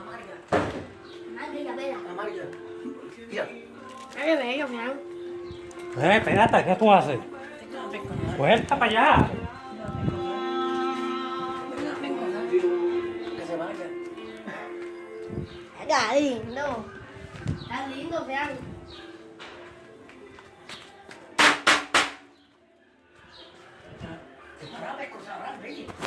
amarga. Amarga ¿Qué? Amarga. Mira. bello, mira. Eh, espérate, ¿qué tú haces? Vuelta pues, para allá. Que se Está lindo. Está lindo, vean. ¿Qué rápido, bello!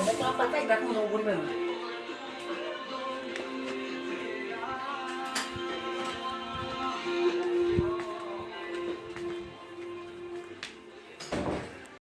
Nagpapatay, bakit mo nakukunin mo?